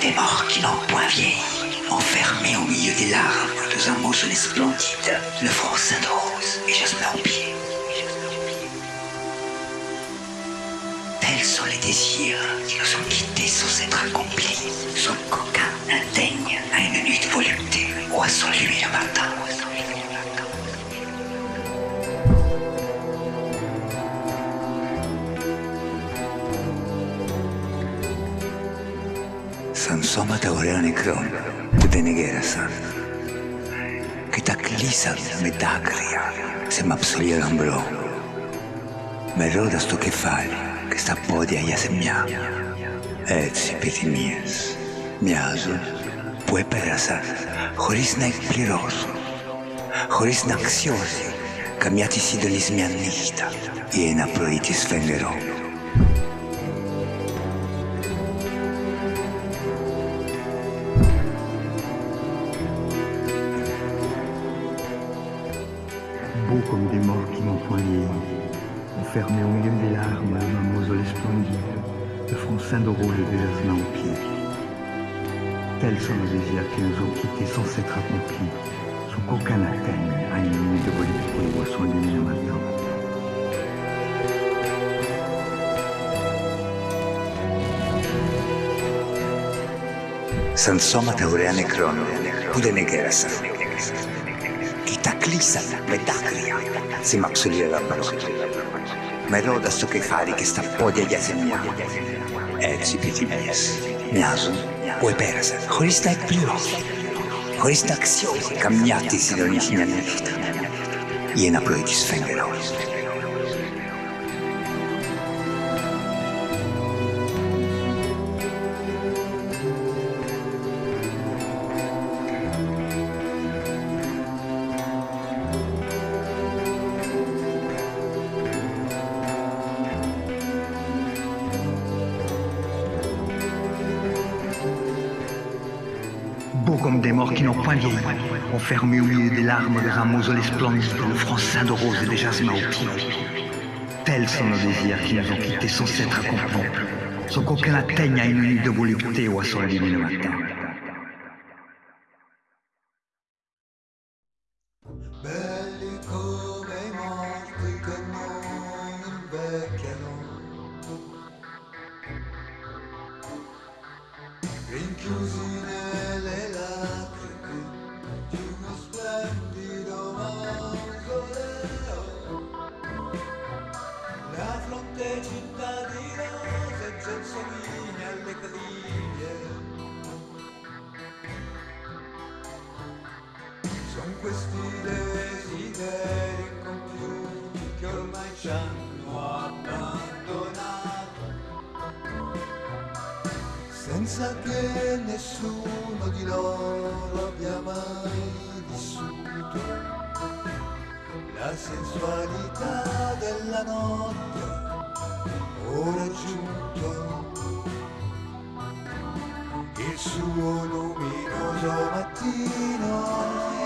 des morts qui n'ont point vieilli, enfermés au milieu des larmes dans un mausolée splendide, le front ceint de rose et jasmin au pied. Tels sont les désirs qui nous ont quittés sans s'être accomplis, sans qu'aucun n'atteigne à une nuit de volupté ou à son lui Σαν σώματα ωραία νεκρών που δεν εγέρασαν και τα κλείσαν με δάκρυα σε μαψολία λαμπρό με ρόδα στο κεφάλι και στα πόδια για ζεμιά έτσι επιθυμίες μοιάζουν που έπερασαν χωρίς να εκπληρώσουν χωρίς να αξιώσει καμιά τη συντονισμιά νύχτα ή ένα πρωί της φεγγερό. comme des morts qui m'empoignaient. Enfermé au milieu des larmes, un mausolée splendide, le front saint d'Oro levé la main aux pieds. Tels sont nos désirs qui nous ont quittés sans s'être accomplis, sans qu'aucun atteigne à une nuit de volupté ou à son lumineux maintenant. Sansoma Taurea Necron, Pude δεν εγκέρασαν και τα κλείσαν με δάκρυα σε μαξουλία λαμπρό με ρόδα στο κεφάλι και στα πόδια για ζημιά. Έτσι επιθυμίες μοιάζουν που επέρασαν. Χωρίς να εκπληρώσουν. Χωρίς να αξιώσουν καμιά τη συντονής μια νύχτα. Ή ένα πρωί της φεγγερός. Beaux comme des morts qui n'ont point vieilli, enfermés au milieu des larmes dans un mausolée splendide, le front ceint de rose et des jasmins aux pieds. Tels sont nos désirs qui nous ont quittés sans s'être accomplis, sans qu'aucun atteigne à une nuit de volupté ou à son lumineux matin. Belli Sono questi desideri incompiuti che ormai ci hanno abbandonato, senza che nessuno di loro abbia mai vissuto la sensualità della notte. Ora giunto il suo luminoso mattino